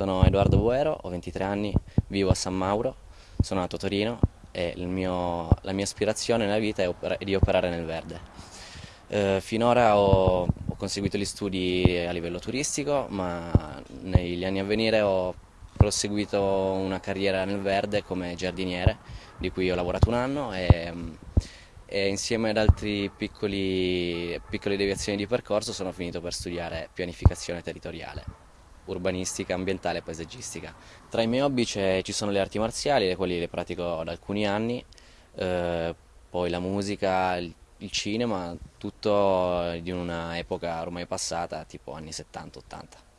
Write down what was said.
Sono Edoardo Buero, ho 23 anni, vivo a San Mauro, sono nato a Torino e mio, la mia aspirazione nella vita è, opera, è di operare nel verde. Eh, finora ho, ho, conseguito gli studi a livello turistico, ma negli anni a venire ho proseguito una carriera nel verde come giardiniere, di cui ho lavorato un anno e, e insieme ad altre piccole deviazioni di percorso sono finito per studiare pianificazione territoriale urbanistica, ambientale e paesaggistica. Tra i miei hobby ci sono le arti marziali, le quali le pratico da alcuni anni, eh, poi la musica, il, il cinema, tutto di una epoca ormai passata, tipo anni 70-80.